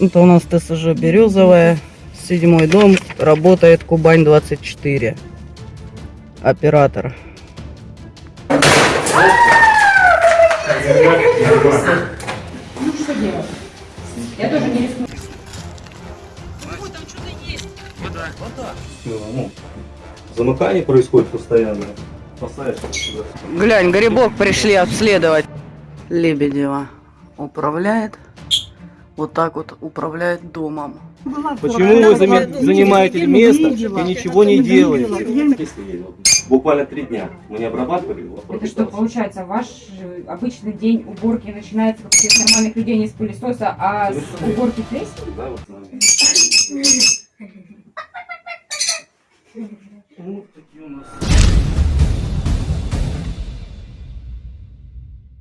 Это у нас ТСЖ Березовая, седьмой дом, работает Кубань-24. Оператор. Ну что делать? Я тоже не рискну. Ну, замыкание происходит постоянно. Поставишь. Глянь, грибок пришли обследовать. Лебедева управляет. Вот так вот управляет домом. Почему вы занимаете место и ничего не делаете? Буквально три дня. Мы не обрабатывали его. Это что, получается, ваш э, обычный день уборки начинается, как всех нормальных людей, не с пылесоса, а с уборки плесени? Да, вот, наверное. Вот такие у нас.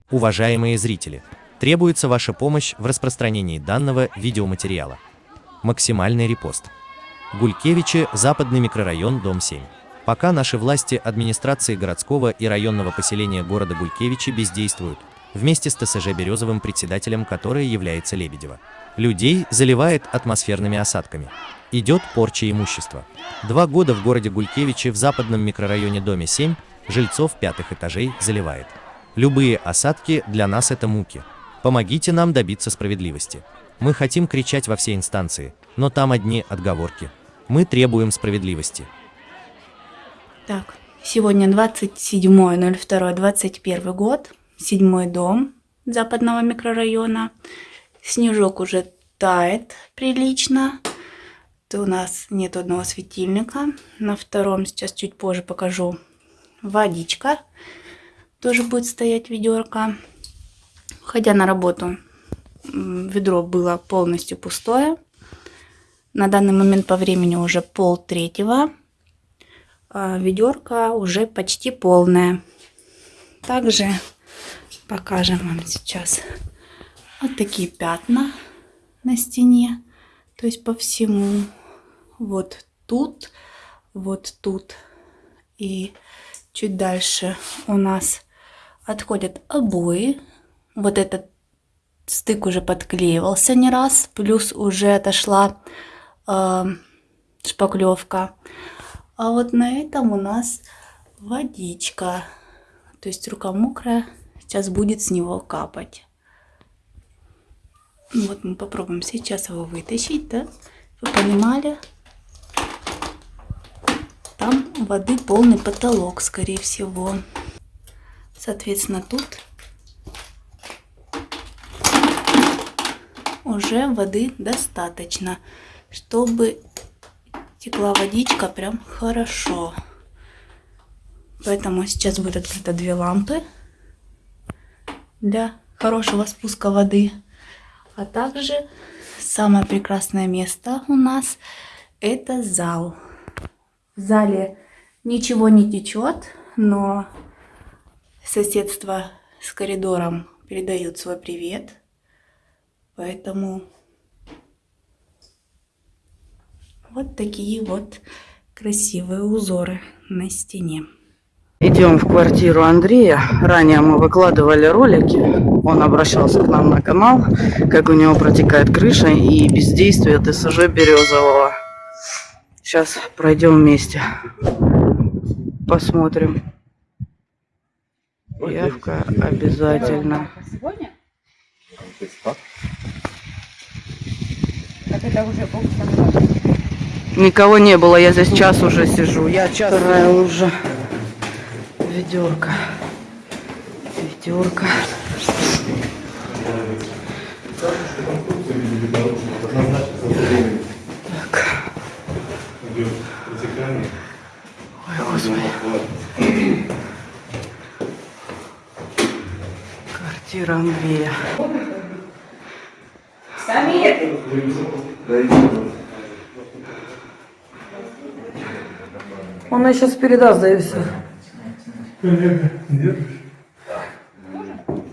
Уважаемые зрители, требуется ваша помощь в распространении данного видеоматериала. Максимальный репост. Гулькевичи, западный микрорайон, дом 7. Пока наши власти администрации городского и районного поселения города Гулькевичи бездействуют, вместе с ТСЖ Березовым председателем, которое является Лебедева. Людей заливает атмосферными осадками. Идет порча имущества. Два года в городе Гулькевичи в западном микрорайоне доме 7 жильцов пятых этажей заливает. Любые осадки для нас это муки. Помогите нам добиться справедливости. Мы хотим кричать во все инстанции, но там одни отговорки. Мы требуем справедливости. Так, сегодня 27.02.21 год, седьмой дом западного микрорайона. Снежок уже тает прилично. Это у нас нет одного светильника. На втором сейчас чуть позже покажу водичка. Тоже будет стоять ведерко. Ходя на работу, ведро было полностью пустое. На данный момент по времени уже пол третьего а ведерко уже почти полное. Также покажем вам сейчас вот такие пятна на стене, то есть по всему. Вот тут, вот тут и чуть дальше у нас отходят обои. Вот этот стык уже подклеивался не раз, плюс уже отошла э, шпаклевка. А вот на этом у нас водичка. То есть рука мокрая, сейчас будет с него капать. Ну Вот мы попробуем сейчас его вытащить, да? Вы понимали? Там воды полный потолок, скорее всего. Соответственно, тут уже воды достаточно, чтобы текла водичка прям хорошо. Поэтому сейчас будет открыто две лампы для хорошего спуска воды. А также самое прекрасное место у нас это зал. В зале ничего не течет, но соседство с коридором передают свой привет. Поэтому вот такие вот красивые узоры на стене. Идем в квартиру Андрея. Ранее мы выкладывали ролики. Он обращался к нам на канал, как у него протекает крыша и бездействие ТСЖ Березового. Сейчас пройдем вместе. Посмотрим. Явка обязательно. Сегодня? Есть как? Так это уже полчаса Никого не было, я здесь час уже сижу. Я час Вторая уже. Ведерко. Ведерко. Так. Ой, господи. Квартира Андрея. Самир! Он мне сейчас передаст, да и все.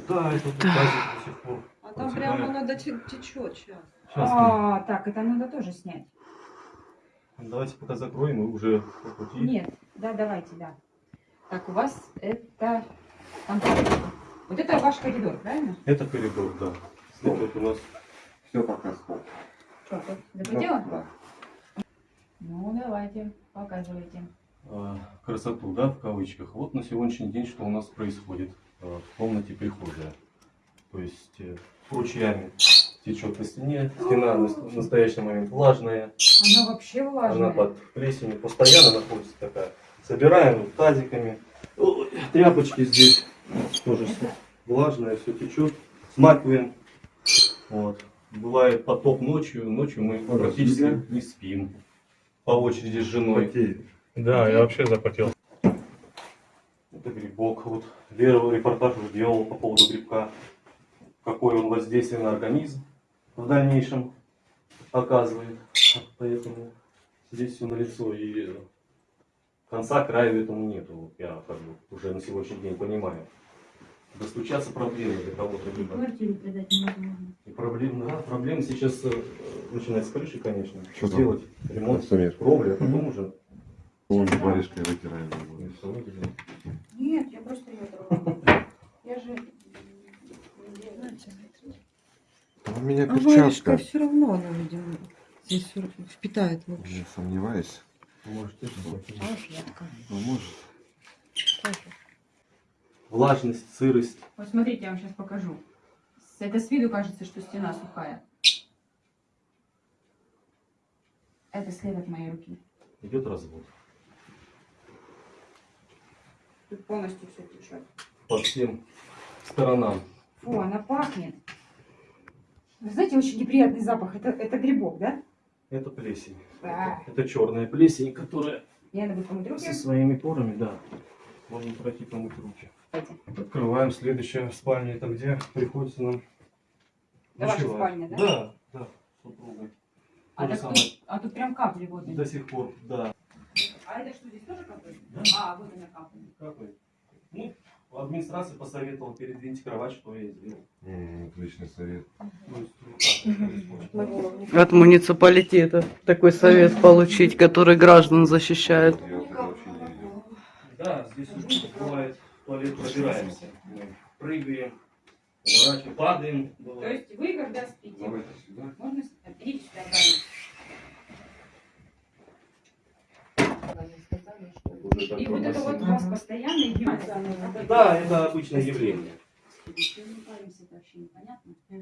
Да, это да. до сих пор. А там прямо надо течет сейчас. Сейчас А, так, это надо тоже снять. Давайте пока закроем и уже по пути. Нет, да, давайте, да. Так, у вас это... там. Вот это ваш коридор, правильно? Это коридор, да. Это вот у нас Все пока сколько. Что, тут запретила? Ну, давайте, показывайте. э, красоту, да, в кавычках. Вот на сегодняшний день что у нас происходит э, в комнате прихожая. То есть э, ручьями течет по стене, стена на в настоящий момент влажная, Она вообще влажная. она под плесенью постоянно находится такая. Собираем вот тазиками, Ой, тряпочки здесь тоже влажное, все течет, смакиваем. Вот. Бывает потоп ночью, ночью мы практически не спим. По очереди с женой. Да, я вообще запотел. Это грибок. Вот Лера репортаж уже делал по поводу грибка. Какое он воздействие на организм в дальнейшем оказывает. Поэтому здесь все налицо и конца краю этому нету. Я как бы уже на сегодняшний день понимаю. Достучаться проблемы для кого-то либо. Квартиру продать невозможно. И проблем, да, проблемы сейчас э, начинать с крыши, конечно. Что там? Сделать ремонт кровли, а потом уже Он варежкой вытираем. всё выделим. Нет, я просто ее трогала. Я же... А у меня А варежка перчатка. все равно она, видимо, здесь впитает лучше. Не сомневаюсь. Можете что? Ну, может. Влажность, сырость. Вот смотрите, я вам сейчас покажу. Это с виду кажется, что стена сухая. Это след от моей руки. Идет развод. Тут полностью все течет. По всем сторонам. Фу, она пахнет. Вы знаете, очень неприятный запах. Это, это грибок, да? Это плесень. Да. Это черная плесень, которая руки. со своими порами, да. Можно пройти помыть руки. Открываем следующая спальня. Это где приходится нам Это ваша ночевать. спальня, да? Да, да, с супругой. А, так тут, а тут прям капли вот. До сих пор, да. А это что, здесь тоже капли? Да. А, вот она капли. Какой? Ну, администрация посоветовала передвинуть кровать, что я и сделал. М, Отличный совет. Происходит. От муниципалитета такой совет получить, который граждан защищает. Да, здесь уже бывает туалет пробираемся. Мы прыгаем, поворачиваем, падаем. То Бывает. есть вы когда спите, Давайте сюда. можно... а, Идите сюда, И вот это вот у вас постоянно идет. Да, это обычное явление.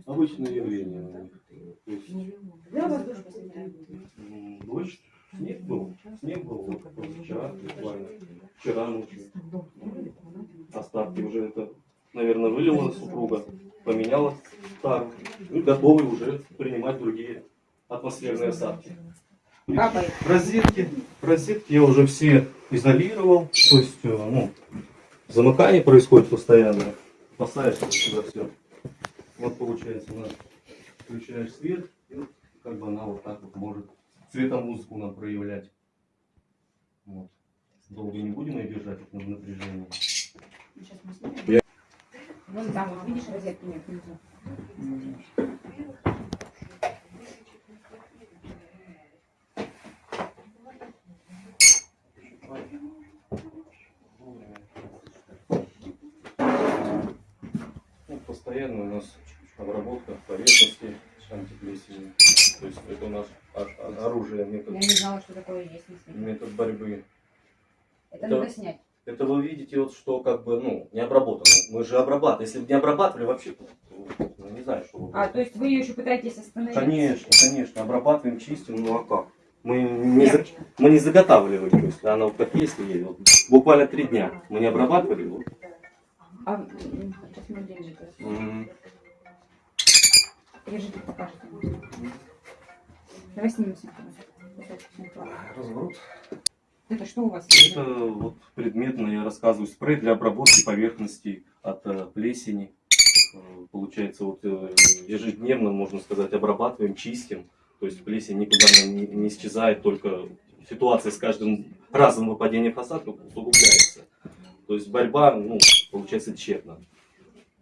Обычное явление. То дождь снег был. Снег был вот вчера, буквально. Вчера ночью. Остатки уже это, наверное, вылила супруга, поменяла тару. И готовы уже принимать другие атмосферные осадки. Капает. Розетки, розетки я уже все изолировал, то есть, э, ну, замыкание происходит постоянно, поставишь сюда все. Вот получается у нас включаешь свет, и вот как бы она вот так вот может цветомузыку нам проявлять. Вот. Долго не будем ее держать на напряжении. Сейчас мы снимем. Вон там, вот видишь, розетки нет внизу. Ну, постоянно у нас обработка поверхности антиплесенью. То есть это у нас оружие, Я метод, не знала, что такое есть метод борьбы. Это Да. надо снять. Это вы видите, вот что как бы, ну, не обработано. Мы же обрабатываем. Если бы не обрабатывали вообще, ну, не знаю, что бы. А, то есть вы ее еще пытаетесь остановить? Конечно, конечно, обрабатываем, чистим, ну а как? Мы не, за- мы не заготавливали, то есть она вот как есть, и. Вот буквально три дня мы не обрабатывали. Вот. А, сейчас мы деньги. М, Держите, покажите. Давай снимемся. Разворот. Это что у вас? Это вот предметно я рассказываю спрей для обработки поверхностей от э, плесени. Э, Получается, вот э, ежедневно, можно сказать, обрабатываем, чистим. То есть плесень никуда не, не исчезает, только ситуация с каждым разом выпадения осадков усугубляется. То есть борьба, ну, получается, тщетна,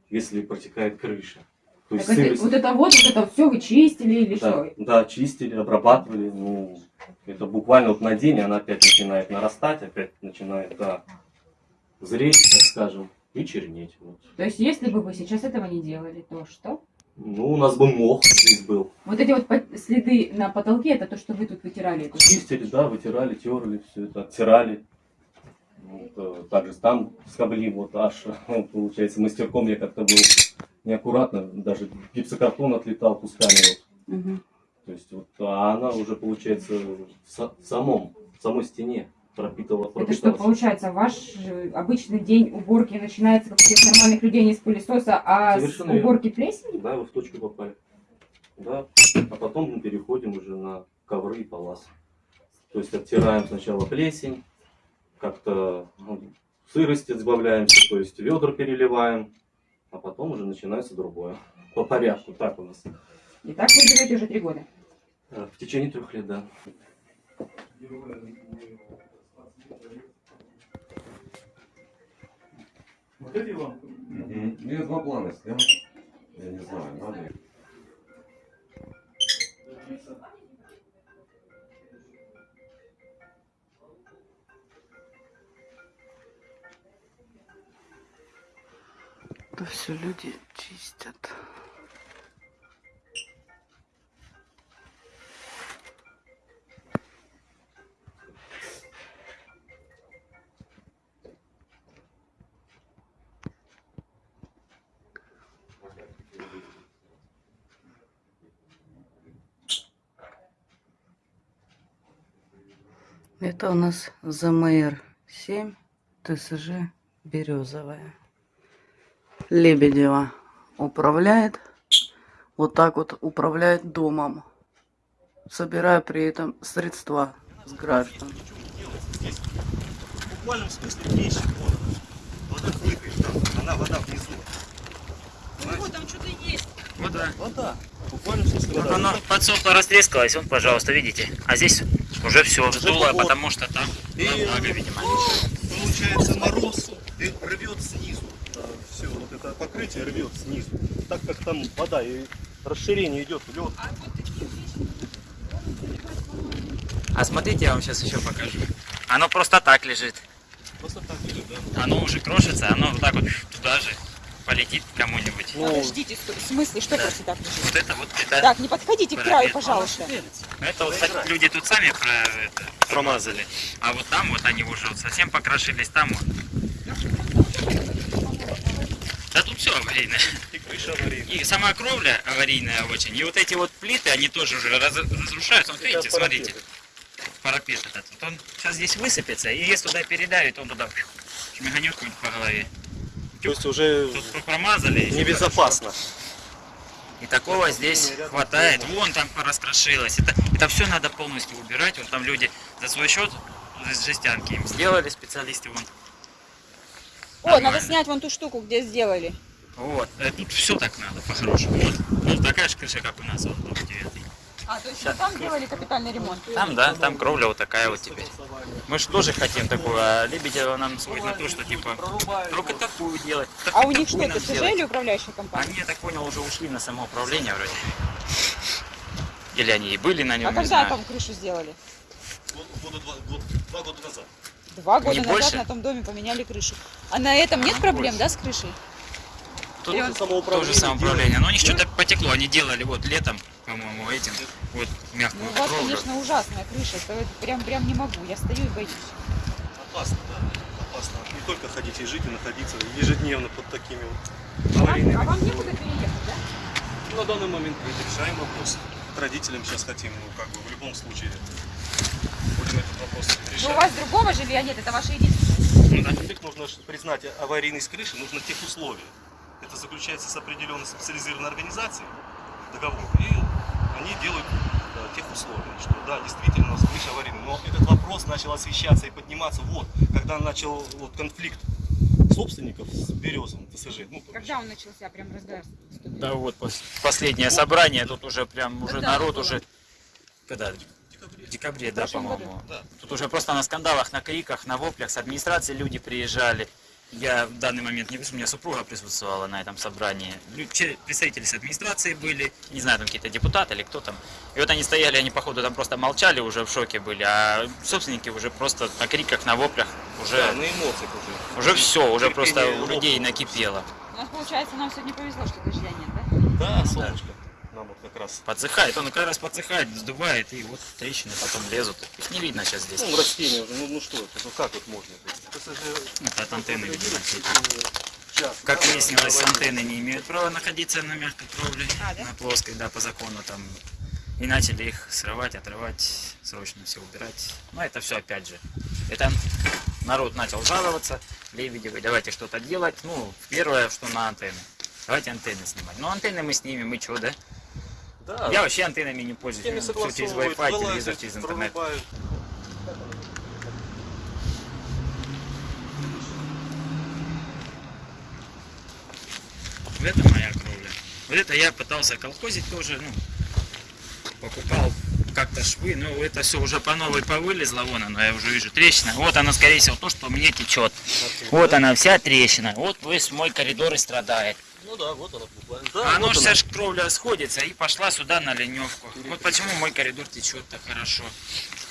если протекает крыша. То есть Так это- сырость- вот это вот, вот это все вы чистили или да, что? да, чистили, обрабатывали. Ну, это буквально вот на день она опять начинает нарастать, опять начинает да, зреть, так скажем, и чернеть. Вот. То есть если бы вы сейчас этого не делали, то что? Ну, у нас бы мох здесь был. Вот эти вот следы на потолке, это то, что вы тут вытирали. Чистили, да, вытирали, терли, все это, оттирали. Вот, э, также там скобли, вот аж, получается, мастерком я как-то был неаккуратно, даже гипсокартон отлетал кусками. Вот. Мгм. То есть вот, а она уже, получается, в, в самом, в самой стене пропитала, Это что, получается, ваш э, обычный день уборки начинается, как у всех нормальных людей, не с пылесоса, а Совершенно с верно. уборки плесени? Да, вы в точку попали. Да, а потом мы переходим уже на ковры и палас. То есть оттираем сначала плесень, как-то ну, сырости избавляемся, то есть ведра переливаем, а потом уже начинается другое. По порядку, так у нас. И так вы живете уже три года. Э, В течение трех лет, да. Мгм. Я два плана снял. Я не знаю, надо Это все люди чистят. Это у нас ЗМР 7, ТСЖ Березовая. Лебедева управляет, вот так вот управляет домом, собирая при этом средства с граждан. В буквальном смысле вещи вода. Вода хлыкает там, она вода внизу. Ну, там что-то есть. Вода. Вода. В буквальном смысле Вот вода. оно подсохло, растрескалось, вот, пожалуйста, видите. А здесь уже все сдуло, вот. потому что там И, влага, видимо. Получается мороз и рвет снизу. Это покрытие рвет снизу. Так как там вода и расширение идет в лед. А смотрите, я вам сейчас еще покажу. Оно просто так лежит. Просто так лежит, да. Оно уже крошится, оно вот так вот туда же полетит кому-нибудь. Ну, Подождите, в смысле, что Да. просто так лежит? Вот это вот, это, Так, не подходите к краю, парапет. пожалуйста. это вот кстати, люди тут сами про, это, промазали. А вот там вот они уже вот совсем покрошились, там вот. Да тут все аварийное. и крыша аварийная. И сама кровля аварийная очень. И вот эти вот плиты, они тоже уже раз- разрушаются. Вот видите, смотрите. Парапет этот. Вот он сейчас здесь высыпется, и если туда передавит, он туда шмиганет какой-нибудь по голове. То есть уже Тут промазали. небезопасно. И такого здесь рядом хватает. Вон там раскрошилось. Это, это все надо полностью убирать. Вот там люди за свой счет жестянки им сделали специалисты вон. О, надо снять вон ту штуку, где сделали. Вот. Э, Тут все так надо, по-хорошему. Вот. Ну, такая же крыша, как у нас, вот, дом девятый. А, то есть вы там делали капитальный ремонт? Там, да, там кровля вот такая вот теперь. Мы же тоже хотим такую, а Лебедева нам сводит на то, что типа только такую делать. так А у них что, ТСЖ сделать. или управляющая компания? Они, я так понял, уже ушли на самоуправление вроде. Или они и были на нем, А когда знаю. там крышу сделали? Год- года два, год- два года назад. Два года Не назад больше? на том доме поменяли крышу. А на этом нет А, проблем, больше. да, с крышей? Тут Или тоже самоуправление. Но у них что-то потекло. Они делали вот летом, по-моему, этим, вот Ну, мягкую у вас, кровлю. конечно, ужасная крыша. Это прям, прям не могу. Я стою и боюсь. Опасно, да. Опасно. Не только ходить и жить, и находиться ежедневно под такими вот А аварийными. вам, а вам некуда переехать, да? На данный момент мы решаем вопрос. К родителям сейчас хотим, ну, как бы, в любом случае, будем этот вопрос Но у решать. вас другого жилья нет, это ваше единственное. Ну. Во-первых, нужно признать аварийность крыши, нужно тех условия. Это заключается с определенной специализированной организацией договор. И они делают да, тех условий, что да, действительно у нас крыша аварийная. Но этот вопрос начал освещаться и подниматься вот, когда начал вот, конфликт собственников с Березовым ТСЖ. Ну, Когда он начался прям разгар? Да вот пос- последнее собрание, тут уже прям уже Когда народ уже когда в декабре. в декабре, да, по-моему. Да. Тут уже просто на скандалах, на криках, на воплях с администрации люди приезжали. Я в данный момент не присутствовал, у меня супруга присутствовала на этом собрании. Представители с администрации были, не знаю, там какие-то депутаты или кто там. И вот они стояли, они походу там просто молчали, уже в шоке были, а собственники уже просто на криках, на воплях уже, Да, на эмоциях уже. уже все, уже просто у людей накипело. Ага. получается, нам сегодня повезло, что дождя нет, да? Да, солнышко. Вот как раз. Подсыхает, он как раз подсыхает, сдувает, и вот трещины потом лезут. Их не видно сейчас здесь. Ну, растения уже, ну, ну что это, ну как вот можно? Это же Это от антенны, видимо, все эти. час. Как выяснилось, антенны не имеют права находиться на мягкой кровле, на плоской, да, по закону там. И начали их срывать, отрывать, срочно все убирать. Но это все опять же. Это народ начал жаловаться, Лебедевы, давайте что-то делать. Ну, первое, что на антенны. Давайте антенны снимать. Ну, антенны мы снимем, и что, да? Да, Я вообще антеннами не пользуюсь. Все через Wi-Fi, телевизор, через интернет. прорубают. Вот это моя кровля. Вот это я пытался колхозить тоже, ну, покупал как-то швы, но это все уже по новой повылезло, вон оно, я уже вижу трещина. Вот она, скорее всего, то, что мне течет. Вот она, вся трещина. Вот весь мой коридор и страдает. Ну да, вот она буквально. А Да, оно вот же она. вся ж кровля сходится и пошла сюда на леневку. Вот почему мой коридор течет так хорошо.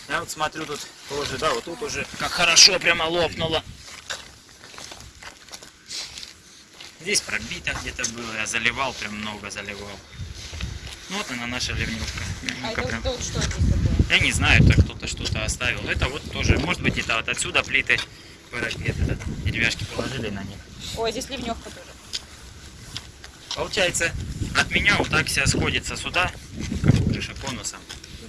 Я вот смотрю тут тоже, да, вот тут уже как хорошо прямо лопнуло. Здесь пробито где-то было, я заливал, прям много заливал. Ну вот она наша ливневка. А Ливневка это, прям- это вот что здесь такое? Я не знаю, это кто-то что-то оставил. Это вот тоже, может быть, это вот отсюда плиты парапет, этот, деревяшки положили на них. Ой, здесь ливневка тоже. Получается, от меня вот так вся сходится сюда, как крыша конусом.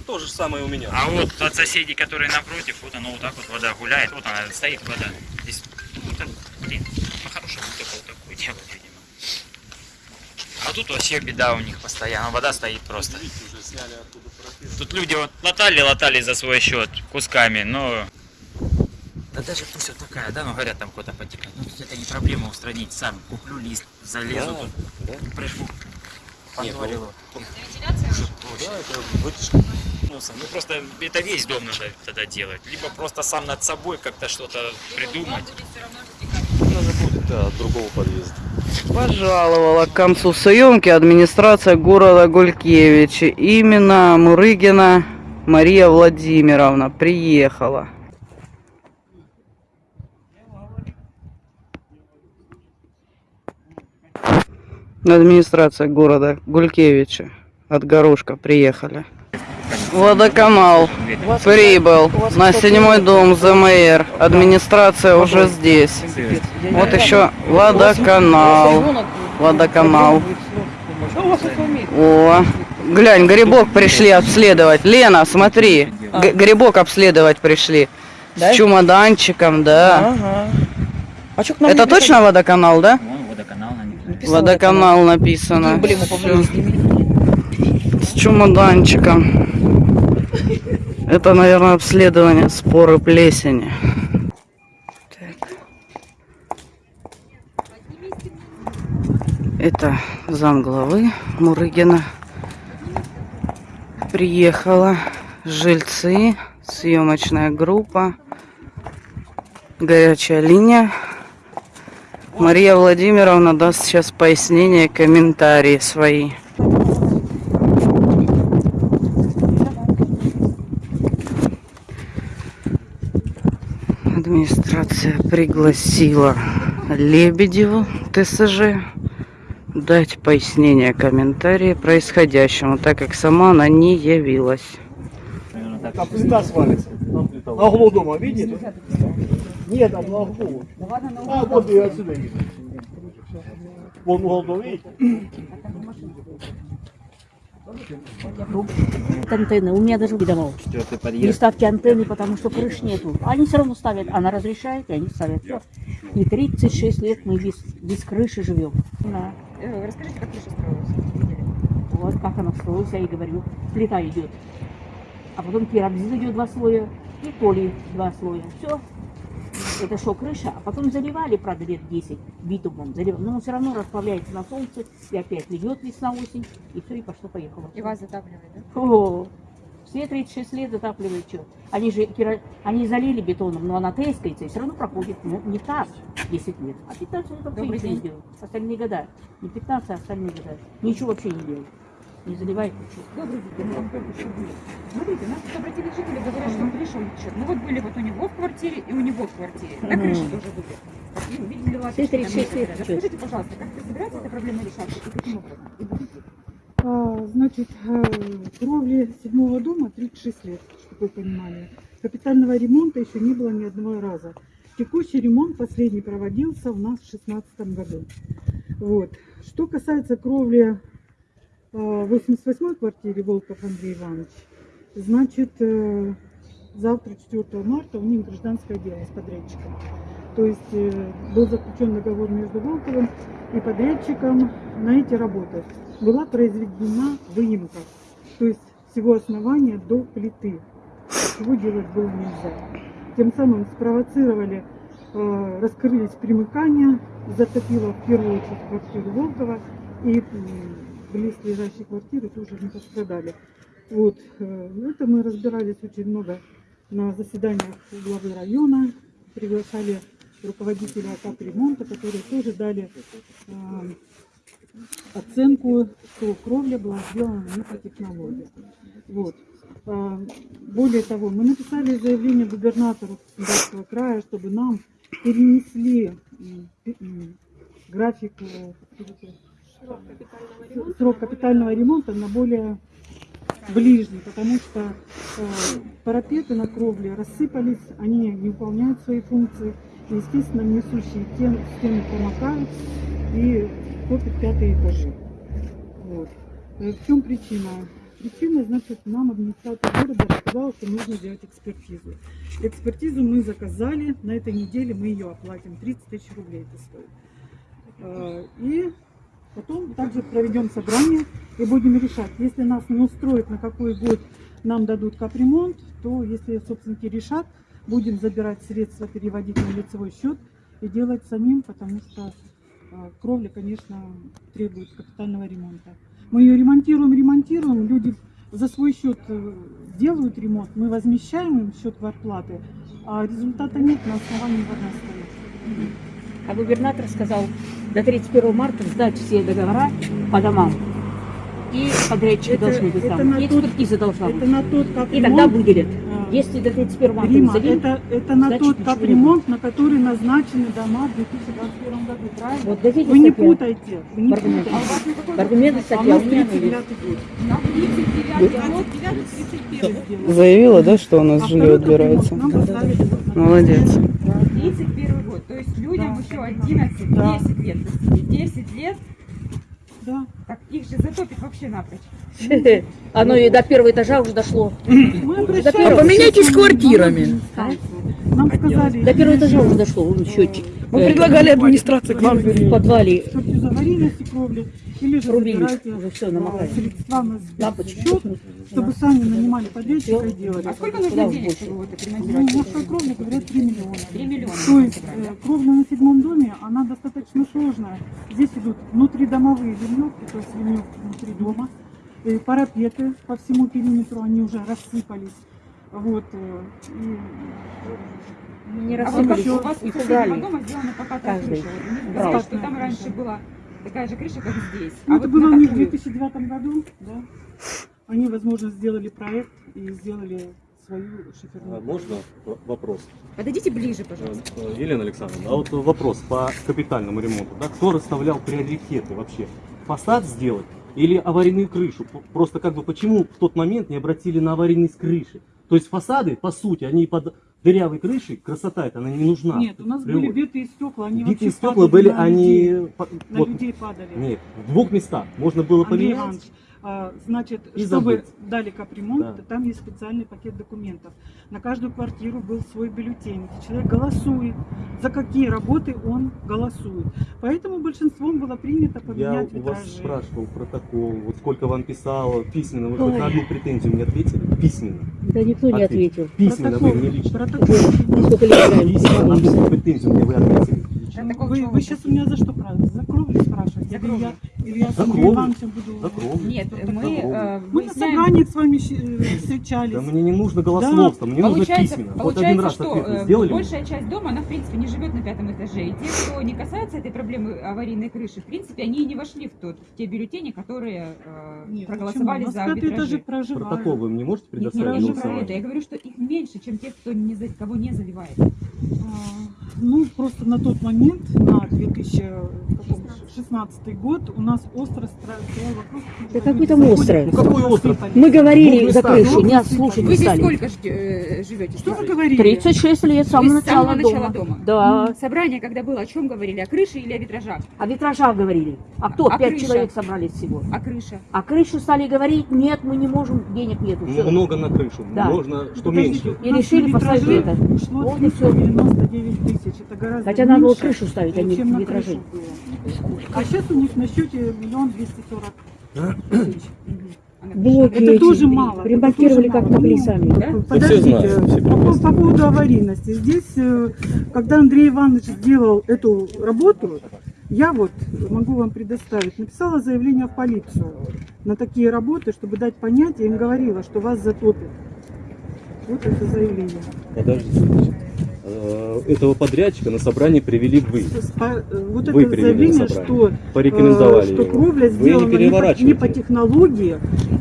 То же самое у меня. А вот от соседей, которые напротив, вот оно вот так вот вода гуляет, вот она стоит вода. Здесь, вот так, блин, по-хорошему только вот такое делают, видимо. А тут вообще беда у них постоянно, вода стоит просто. Тут люди вот латали, латали за свой счет кусками, но... Да даже пусть вот такая, да, ну говорят, там кто-то потекает. Ну тут это не проблема устранить, сам куплю лист, залезу тут, прыжку, подварил его. Вентиляция? Да, это вытяжка. Ну, просто это весь дом надо тогда делать. Либо просто сам над собой как-то что-то придумать. же будет, да, от другого подъезда. Пожаловала к концу съемки администрация города Гулькевичи. Именно Мурыгина Мария Владимировна приехала. Администрация города Гулькевичи от Горошка приехали. Водоканал прибыл на седьмой дом ЗМР. Администрация уже здесь. Вот еще водоканал. Водоканал. О, глянь, грибок пришли обследовать. Лена, смотри, грибок обследовать пришли. С чемоданчиком, да. А что к нам Это точно водоканал, да? Вон водоканал на них. написано? Эмблему Всё. повесили. С чемоданчиком. Это, наверное, обследование споры плесени. Так. Это замглавы Мурыгина. Приехала жильцы, съемочная группа, горячая линия. Мария Владимировна даст сейчас пояснения, комментарии свои. Администрация пригласила Лебедеву ТСЖ дать пояснение, комментарии происходящему, так как сама она не явилась. Там плита свалится. На углу дома, видите? Нет, там на углу. А, вот и отсюда видно. Вон угол дома, видите? антенны. У меня даже подъезд. ставьте антенны, потому что крыш нету. Они все равно ставят. Она разрешает, и они ставят. Всё. И 36 лет мы без, без крыши живем. Да. Э, Расскажите, как крыша строилась? Вот как она строилась, я и говорю. Плита идет. А потом керамзит идет два слоя, и поли два слоя. Все. Это что, крыша? А потом заливали, правда, лет 10 битумом. Заливали. Но он все равно расплавляется на солнце, и опять льет весна-осень, и все, и пошло-поехало. И вас затапливает, да? О, все 36 лет затапливают что? Они же они залили бетоном, но она трескается и все равно проходит, ну, не так 10 лет, а 15 лет вообще Добрый ничего не делают. Остальные года. Не 15, а остальные года. Ничего вообще не делают. Не заливает ничего. Добрый день, я вам только еще будет. Смотрите, нас тут обратились жители, говорят, что крыша утечет. Ну вот были вот у него в квартире и у него в квартире. На крыше тоже были. И увидели латочки Все там 36 некоторые. лет. Расскажите, пожалуйста, как вы собираетесь эта проблема решать и каким образом? И будете? А, Значит, э, кровли седьмого дома 36 лет, чтобы вы понимали. Капитального ремонта еще не было ни одного раза. Текущий ремонт последний проводился у нас в 2016 году. Вот. Что касается кровли в 88-й квартире Волков Андрей Иванович, значит, э, завтра, 4 марта, у них гражданское дело с подрядчиком. То есть э, был заключен договор между Волковым и подрядчиком на эти работы. Была произведена выемка, то есть всего основания до плиты, чего делать было нельзя. Тем самым спровоцировали, э, раскрылись примыкания, затопило в первую очередь квартиру Волкова и близлежащие квартиры тоже не пострадали. Вот, э, это мы разбирались очень много на заседаниях главы района, приглашали руководителя капремонта, которые тоже дали э, оценку, что кровля была сделана не по технологии. Вот. А, Более того, мы написали заявление губернатору Краснодарского края, чтобы нам перенесли график э, срок капитального ремонта на более ближний, потому что э, парапеты на кровле рассыпались, они не выполняют свои функции, и, естественно, несущие стены, стены промокают и топят пятые этажи. Вот. Э, В чем причина? Причина, значит, нам администрация города рассказала, что нужно сделать экспертизу. Экспертизу мы заказали, на этой неделе мы ее оплатим, 30 тысяч рублей это стоит. Э, И потом также проведем собрание и будем решать. Если нас не устроит, на какой год нам дадут капремонт, то если собственники решат, будем забирать средства, переводить на лицевой счет и делать самим, потому что э, кровля, конечно, требует капитального ремонта. Мы ее ремонтируем, ремонтируем, люди за свой счет э, делают ремонт, мы возмещаем им счет квартплаты, а результата нет, на основании вода стоит. А губернатор сказал до 31 марта сдать все договора по домам. И подрядчики Это- должны быть это там. И экспертиза должна это быть. на тот И капремонт, тогда выделят. а, Если до 31 марта Рима, не заделят, это, это на значит, тот капремонт, на который назначены дома в 2021 году, правильно? Вот дадите Вы не статью. путайте, вы не В аргументы. путайте. Аргументы А у статья, нас у меня 39 есть. год. На 39 год, 31 Заявила, да, что у нас А жилье отбирается? поставили Молодец. 31 год. То есть людям Да. еще 11, Да. 10 лет. простите, 10 лет, Да. так их же затопит вообще напрочь. Оно и до первого этажа уже дошло. Поменяйтесь квартирами. Нам сказали... До первого этажа уже дошло, вон счетчик. Мы Э, предлагали администрации к вам в подвале Экспертизу аварийности кровли или же Рубильник. забирайте Уже всё, а, намокает. средства на лампочки. счет, чтобы сами нанимали подрядчика и делали. А сколько нужно денег, больше? чтобы это Ну, ремонтировать? мужской кровли говорят 3 миллиона. 3 миллиона. То есть э, кровля на седьмом доме, она достаточно сложная. Здесь идут внутридомовые ливневки, то есть ливневки внутри дома. Э, Парапеты по всему периметру, они уже рассыпались. Вот. э, и не А вот как у вас их убрали. дома сделана покатая Каждый крыша. Вот сказали, что там раньше была такая же крыша, как здесь. Ну, А это вот было у них в какую? 2009 году, да. Они, возможно, сделали проект и сделали свою А шиферную. Можно в- вопрос? Подойдите ближе, пожалуйста. Э, э, Елена Александровна, а вот вопрос по капитальному ремонту. Да? Кто расставлял приоритеты вообще? Фасад сделать или аварийную крышу? Просто как бы почему в тот момент не обратили на аварийность крыши? То есть фасады, по сути, они под дырявой крышей, красота это она не нужна. Нет, у нас Природе. были битые стекла, они Битые стекла были, на они... людей. На вот, людей падали. Нет, в двух местах можно было Андрей поменять. Иванович, а, значит, И чтобы забыть. дали капремонт, Да. там есть специальный пакет документов. На каждую квартиру был свой бюллетень, где человек голосует, за какие работы он голосует. Поэтому большинством было принято Я поменять у вас витражи. спрашивал протокол, вот сколько вам писало письменно, вы хоть на одну претензию мне ответили? Письменно. Да никто не ответил. Письменно вы мне лично. Протокол. Сколько лет играем? Письменно на одну претензию мне вы ответили. Вы, вы сейчас у меня за что спрашиваете? За кровлю спрашиваете? За кровлю. я, или я с За. Ивановичем буду... За кровлю. Нет, За мы э, Мы на собраниях с вами э, встречались. Да мне не нужно голословство, мне нужно Получается, письменно. Вот один получается, раз что э, сделали? большая часть дома, она в принципе не живет на пятом этаже. И те, кто не касается этой проблемы аварийной крыши, в принципе, они и не вошли в, тот, в те бюллетени, которые э, Нет, проголосовали за арбитражи. Протокол вы мне можете не предоставить на про это. Я говорю, что их меньше, чем тех, кто не за, кого не заливает. А, Ну, просто на тот момент, на 2016 год, у нас остро стоял вопрос. Да какой там острый? Ну, какой острый? Мы говорили Ну, за крышу, не слушать Вы не здесь стали. сколько э, живете? Что вы говорили? 36 лет, с самого начала дома. дома? Да. Собрание, когда было, о чем говорили? О крыше или о витражах? О витражах говорили. А кто? А Пять крыша? человек собрались всего. А крыша? А крышу стали говорить, нет, мы не можем, денег нету. Много на крышу, Да. можно что Подождите, меньше. И нас решили поставить это. Вот и всё. 399 тысяч. Это гораздо Хотя надо было крышу ставить, а не чем на витражи. А сейчас у них на счете миллион двести сорок тысяч. Блоки Это эти тоже мало. Ремонтировали как могли сами. Да? Подождите, знают, все по, по- прекрасно. по поводу аварийности. Здесь, э, когда Андрей Иванович сделал эту работу, я вот могу вам предоставить, написала заявление в полицию на такие работы, чтобы дать понять, я им говорила, что вас затопит. Вот это заявление. Подождите. Э, Этого подрядчика на собрание привели вы. Э, вот Вы это заявление, что, Порекомендовали э, что его. кровля Вы не сделана не, по, переворачивайте. не по технологии,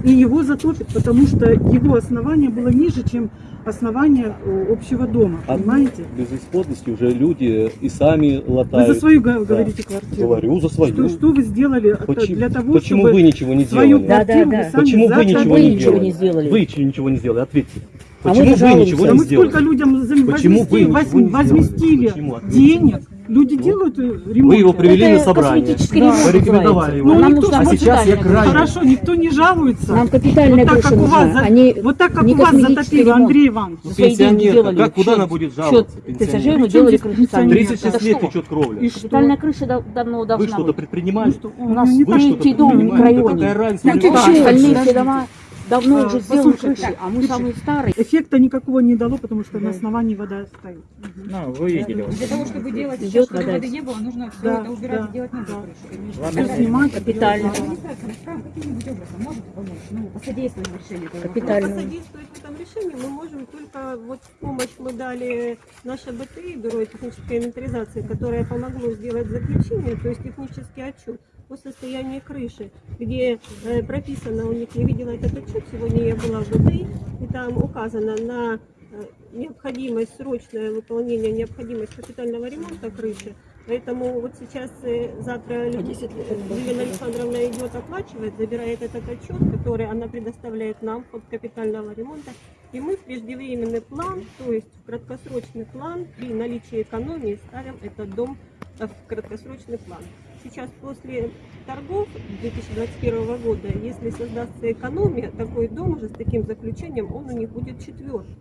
и его затопит, потому что его основание было ниже, чем основание э, общего дома, А понимаете? безысходности уже люди и сами Вы латают. за свою Да. говорите квартиру. Говорю за свою. Что, что вы сделали Почему, для того, почему чтобы вы ничего не свою сделали? Да, да, да. вы сами Почему вы ничего Вы не ничего сделали? не сделали. Вы ничего не сделали, ответьте. А Почему мы вы ничего Да не мы сделали? сколько людям Почему вы возмести- ничего воз- не сделали? возместили Почему? Денег? Люди делают э, ремонт. Вы его привели Это на собрание. Да. Порекомендовали его. Ну, Нам никто- а сейчас я крайне. Хорошо, никто не жалуется. Нам капитальная вот так, крыша как у вас, а не вот так, как у вас затопило, ремонт. Андрей Иванович. Ну, за свои деньги пенсионерка, делали. как, куда она будет жаловаться? Мы Причем делали крышу пенсионерка? сами. 36 Это лет течет кровля. И что? Капитальная крыша дав- давно Вы должна что-то быть. предпринимали? что, У нас Вы что-то третий дом в предпринимали? Да микрорайоне. какая разница? Ну, Остальные все дома давно А, уже послушайте, крыши, а мы значит, самые старые. Эффекта никакого не дало, потому что на основании вода стоит. Ну, вы видели. Для того, чтобы делать Идет сейчас, чтобы вода. воды не было, нужно все Да, это убирать да, и делать новую да. крышу. Ладно. Тогда- Снимать, Капитально. помочь, ну, посодействовать решению Капитально. Посодействовать в этом решении мы можем только вот в помощь мы дали наше БТИ, Бюро технической инвентаризации, которое помогло сделать заключение, то есть технический отчет о состоянии крыши, где э, прописано, у них я видела этот отчет, сегодня я была в БТИ, и там указано на э, необходимость, срочное выполнение, необходимость капитального ремонта крыши. Поэтому вот сейчас, э, завтра Елена Александровна идет оплачивает, забирает этот отчет, который она предоставляет нам от капитального ремонта. И мы в преждевременный план, то есть в краткосрочный план, при наличии экономии ставим этот дом в краткосрочный план. Сейчас после торгов 2021 года, если создастся экономия, такой дом уже с таким заключением, он у них будет четвертый.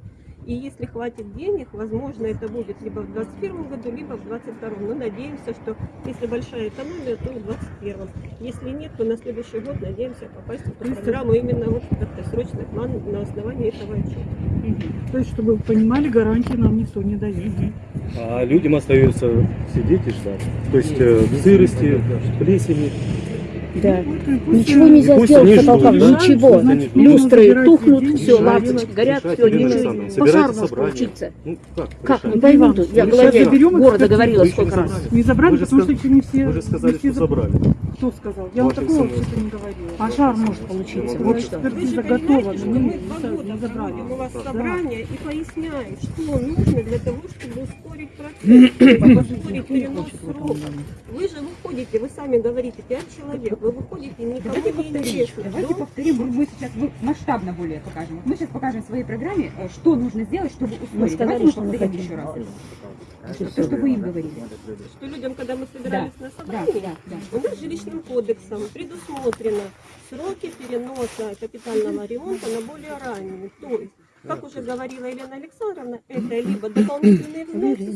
И если хватит денег, возможно, это будет либо в 2021 году, либо в 2022. Мы надеемся, что если большая экономия, то в 2021. Если нет, то на следующий год надеемся попасть в эту программу именно вот в краткосрочный план на основании этого отчета. То есть, чтобы вы понимали, гарантии нам никто не дает. А людям остается сидеть и ждать. То есть э, в сырости, в плесени. Да. Ничего нельзя пусть сделать ждут, да? ничего. Люстры тухнут, все, лампочки горят, все, ничего. Пожар может. Ну, как? Как? решать? Не пойму тут. Я заберем города говорила сколько не раз. забрали. Не забрали, потому что еще не все... Вы же сказали, что забрали. Кто сказал? Я вам Ваши такого сыны. вообще не говорила. Пожар может получиться. Вот Вот что. Вы экспертиза же готова, понимаете, что но мы не, забрали. у вас собрание и поясняем, что нужно для того, чтобы ускорить процесс, ускорить перенос срока. Вы же выходите, вы сами говорите, пять человек, вы выходите, никому Давайте не интересно. Давайте Дом повторим, мы сейчас масштабно более покажем. Мы сейчас покажем в своей программе, э, что нужно сделать, чтобы ускорить. Мы сказали, Давайте что мы повторим еще раз. То, что вы им говорили. что людям, когда мы собирались на Да, собрание, да, да. у нас жилищным кодексом предусмотрено сроки переноса капитального ремонта на более ранние. То есть, как уже говорила Елена Александровна, это либо дополнительные взносы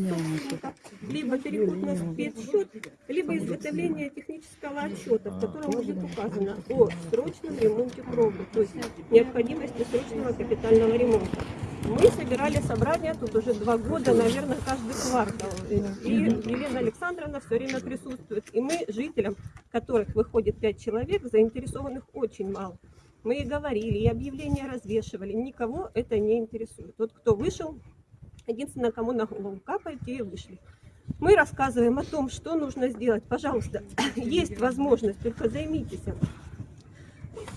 либо переход на спецсчет, либо изготовление технического отчета, в котором будет указано о срочном ремонте кровли, то есть необходимости срочного капитального ремонта. Мы собирали собрания тут уже два года, наверное, каждый квартал. И Елена Александровна все время присутствует. И мы, жителям, которых выходит пять человек, заинтересованных очень мало. Мы и говорили, и объявления развешивали. Никого это не интересует. Вот кто вышел, единственное, кому на голову капает, те и вышли. Мы рассказываем о том, что нужно сделать. Пожалуйста, есть возможность, только займитесь.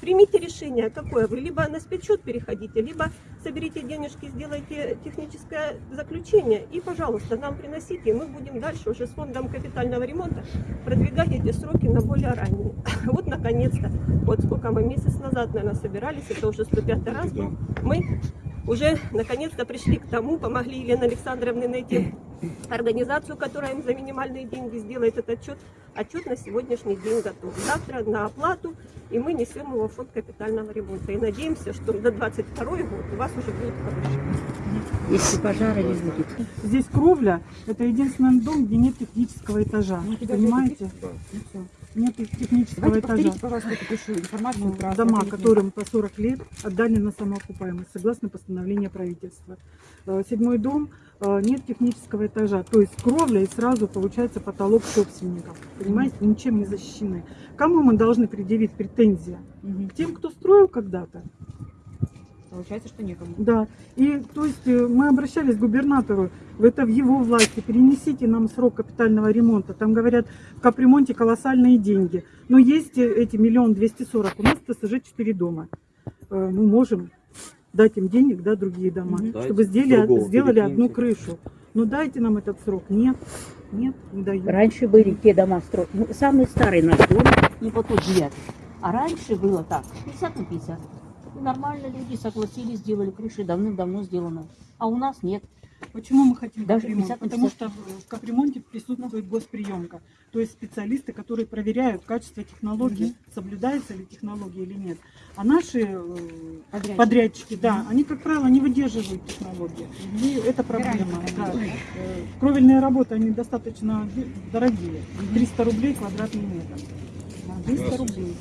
Примите решение, какое вы. Либо на спецсчет переходите, либо соберите денежки, сделайте техническое заключение и, пожалуйста, нам приносите, и мы будем дальше уже с фондом капитального ремонта продвигать эти сроки на более ранние. Вот, наконец-то, вот сколько мы месяц назад, наверное, собирались, это уже 105 раз был, мы уже наконец-то пришли к тому, помогли Елене Александровне найти организацию, которая им за минимальные деньги сделает этот отчет. Отчет на сегодняшний день готов. Завтра на оплату, и мы несем его в фонд капитального ремонта. И надеемся, что до 22 год у вас уже будет хороший. Если пожара не будет. Здесь кровля, это единственный дом, где нет технического этажа. Понимаете? Нет технического Давайте этажа. пожалуйста, эту информацию про Дома, которым по 40 лет отдали на самоокупаемость, согласно постановлению правительства. Э, Седьмой дом, э, нет технического этажа, то есть кровля и сразу получается потолок собственников. Понимаете, ничем не защищены. Кому мы должны предъявить претензии? К тем, кто строил когда-то. Получается, что некому. Да, и то есть э, мы обращались к губернатору, это в его власти, перенесите нам срок капитального ремонта. Там говорят, в капремонте колоссальные деньги. Но есть э, эти миллион двести сорок, у нас в ТСЖ 4 дома. Э, Мы можем дать им денег, да, другие дома, Дайте чтобы сделали, сделали одну крышу. Но дайте нам этот срок. Нет, нет, не дают. Раньше были те дома строят. Ну, самый старый наш дом, не по тот девятый. А раньше было так, 50 на 50. Нормально люди согласились, сделали крыши, давным-давно сделано. А у нас нет. Почему мы хотим Даже капремонт? 50 на Потому 50. что в капремонте присутствует госприемка. То есть специалисты, которые проверяют качество технологии, соблюдается ли технология или нет. А наши э, Подрядчики. подрядчики, да, они, как правило, не выдерживают технологии. И это проблема. да. Э, Кровельные работы, они достаточно дорогие. 300 рублей квадратный метр. Да, 300 рублей.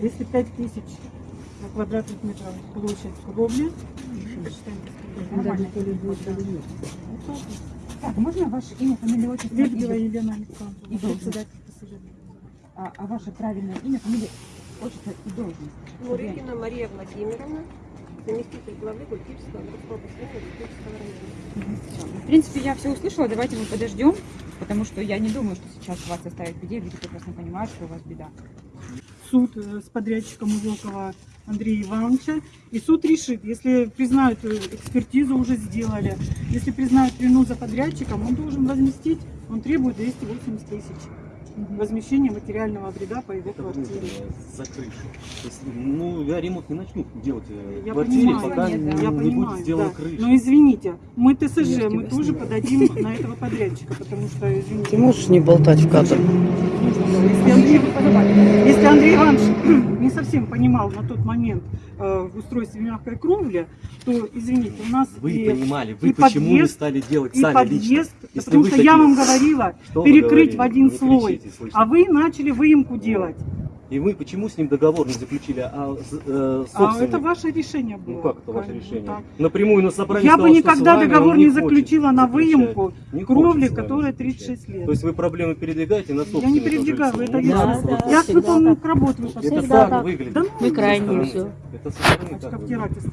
Если 5000 на квадратных метров площадь кровли, считаем, нормально. Так, можно ваше имя, фамилия, отчество? Лебедева Елена Александровна, И должность. А, а ваше правильное имя, фамилия, отчество и должность? Мурыкина Мария Владимировна, заместитель главы Гулькивского района. В принципе, я все услышала, давайте мы подождем, потому что я не думаю, что сейчас вас оставят в беде, люди прекрасно понимают, что у вас беда. суд э, с подрядчиком Узелкова Андрея Ивановича. И суд решит, если признают экспертизу уже сделали, если признают вину за подрядчиком, он должен возместить, он требует 280 тысяч возмещения материального вреда по его квартире. За крышу. То есть, ну, я ремонт не начну делать э, Я квартире, понимаю, пока нет, не, да. не я будет понимаю, сделана да. крыша. Но извините, мы ТСЖ, Я мы тоже снимаю. подадим на этого подрядчика, потому что, извините. Ты можешь не болтать в кадр? Если Андрей, если Андрей Иванович не совсем понимал на тот момент э, в устройстве мягкой кровли, то, извините, у нас Вы и, понимали, вы и почему не подъезд, стали делать сами подъезд, лично? Да Если потому что такие- я вам говорила Что перекрыть в один слой, а вы начали выемку делать. И вы почему с ним договор не заключили, а с- э, А собственник? это ваше решение было. Ну как это ваше Конечно, решение? так. Напрямую на собрании Я бы сказал, с никогда вами договор не заключила на выемку Не кровли, которая заключать. 36 лет. То есть вы проблемы передвигаете на Я не собственника передвигаю, это Ну, я, да, да, я с всегда выполненных так. работ вы Это посмотрите. так выглядит. Да ну, Мы крайние все. Это со стороны так выглядит. заниматься.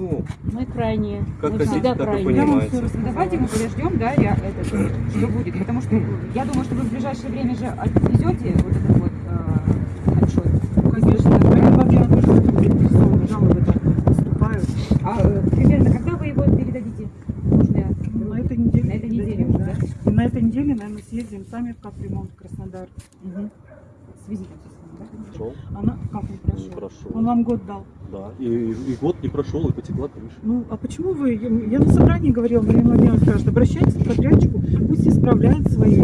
Ну, Мы крайние. Как мы хотите, всегда так и крайние. Я вам понимаете. Давайте мы подождем, да, я, это, что будет, потому что я думаю, что вы в ближайшее время же отвезете вот этот вот э, отчет. Конечно, Мария Владимировна тоже заинтересована, жалобы там поступают. А э, примерно когда вы его передадите? Можно я- На этой неделе. На этой неделе уже, да? И на этой неделе, наверное, съездим сами в капремонт в Краснодар. Мгм. С визитом, да? прошел. Она как он Не прошел? прошел. Он вам год дал. Да. И, и год не прошел, и потекла крыша. Ну, а почему вы, я, я на собрании говорила, Мария Владимировна скажет, обращайтесь к подрядчику, пусть исправляет свои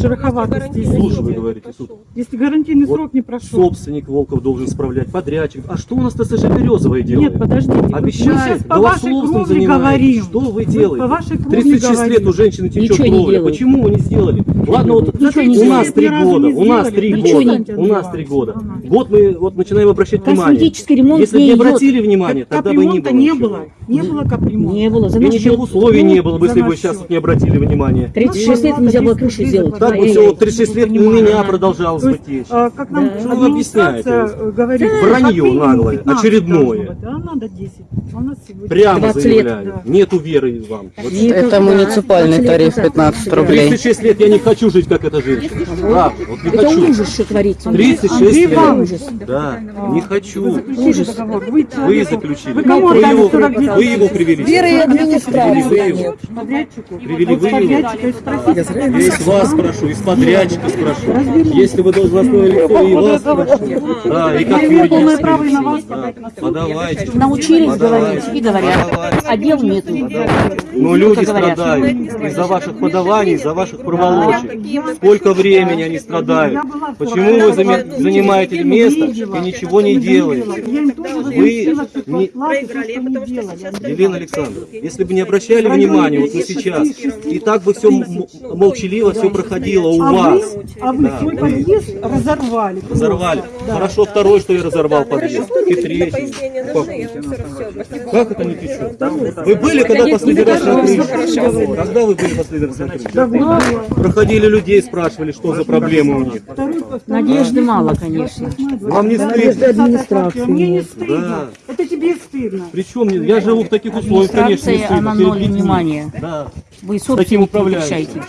шероховатости. Слушай, вы говорите, суд. Если гарантийный Вот срок не прошел. Собственник Волков должен справлять, подрядчик. А что у нас ТСЖ Березовая делает? Нет, подождите. мы Обещает, сейчас по вашей кровле занимается. говорим. Что вы делаете? По вашей кровле 36 говорим. лет у женщины течет Ничего кровля. Почему вы не сделали? Ладно, вот Ничего у 36 нас три года, у нас три Ничего года, у нас три года. Год мы вот начинаем обращать внимание. Косметический ремонт Если бы не обратили внимание, тогда бы не было. не ничего. было. Не было капремонта. Не было. За счет. условий не было бы, За если бы сейчас не обратили внимание. 36 лет нельзя было крыши сделать. Так вот 36 лет у меня продолжалось То бы есть, как нам вы объясняете? администрация говорит, Вранье наглое, 15 очередное. должно быть, А надо 10. А у нас сегодня Прямо 20 заявляю, да. нету веры вам. Вот Это муниципальный тариф 15 рублей. 36 лет я не хочу жить, как эта женщина. Правда, вот не Это хочу. ужас, что творится. 36 Андрей лет. Да, не хочу. Договор. Вы, заключили. Вы кому Вы отдали его, 42 вы его привели. Веры и администрации Привели вы его. Привели вы его. Я вас спрошу, из подрядчика спрошу. Если вы должностное лицо, и вас спрошу. Да, и как юридическое право и на вас лицо. Да, подать на суд. Подавайте. Научились говорить и говорят. А дел нету. Но люди говорят. страдают из-за ваших подаваний, из-за ваших проволочек. Сколько времени они страдают. Почему вы занимаете место и ничего не делаете? Вы не-. Елена Александровна, если бы не обращали внимания вот на сейчас, и так бы все молчаливо все проходило у А вас. вы, а вы Да. свой подъезд разорвали. Разорвали. Да. Хорошо, второй, что я разорвал подъезд. И третий. Как? Как это не течет? Вы были когда последний раз на крыше? Когда вы были последний раз на крыше? Проходили людей, спрашивали, что за проблемы у них. Надежды мало, конечно. Вам не стыдно? администрации Мне не стыдно. Да. Это тебе стыдно. Причем я живу в таких условиях, конечно, не Администрация, стыдно. она ноль внимания. Да. Вы таким решаете.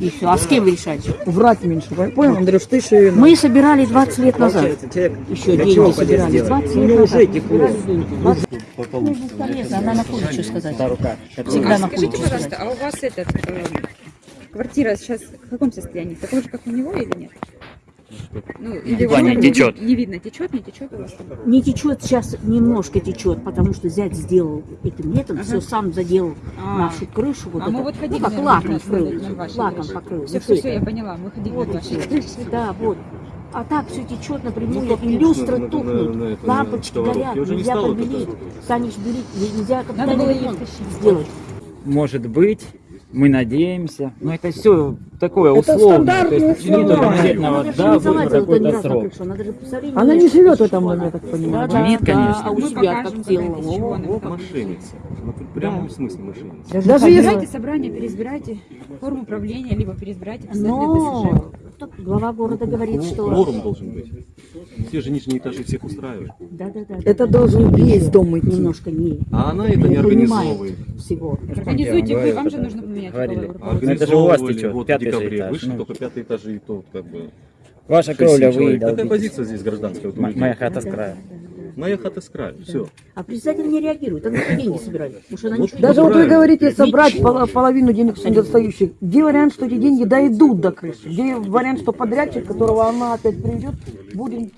И все. А с кем вы решаете? Врать меньше. Понял, Андрюш, ты еще и... Мы собирали 20 лет назад. Еще деньги собирали. 20 лет назад. собирали деньги. 20 Ну, бесполезно. Она находит, что сказать. Всегда находит, Скажите, что пожалуйста, сказать. а у вас этот э, квартира сейчас в каком состоянии? Такой же, как у него или нет? Ну, или Ваня, вот не, течет. не видно, течет, не течет у вас? Не течет сейчас, немножко течет, потому что зять сделал этим летом, Ага. все сам заделал А. нашу крышу. Вот А это. мы вот ходили ну, как на лаком крышу, покрыл, на лаком покрыл. Все, все, все, я поняла, мы ходили Вот на вашей крыше. Да, вот. А так все течет напрямую, Ну, и тут люстры на- на- тухнут, на- на это, на лампочки сковородке горят, не нельзя побелить. Станешь белить, нельзя есть сделать. Может быть, мы надеемся. Но это все такое Это условное. То есть конкретного, да, какой-то срок. она не живет в этом доме, я так понимаю. Да, Нет, конечно. А у покажем, как делала. как. Мошенница. Ну, в прямом смысле мошенница. Даже Собирайте если... собрание, переизбирайте форму управления, либо переизбирайте Но Тут глава города говорит, что... Кворум должен быть. Все же нижние этажи всех устраивают. Да, да, да. Это да. должен весь дом идти. Немножко не, А она это не организовывает. всего. Организуйте вы, вам же нужно поменять Говорили. Ну, Организовывали, вот в декабре этаж, вышли, ну. только пятый этажи, и то как бы... Ваша кровля вы Какая позиция здесь гражданская? Моя хата с края. Моя хата с краю, все. А председатель не реагирует, она деньги собирает. Она Вот ничего Даже вот вы говорите собрать пол- половину денег с недостающих. Где вариант, что эти деньги дойдут до крыши? Где вариант, что подрядчик, которого она опять приведет, будет...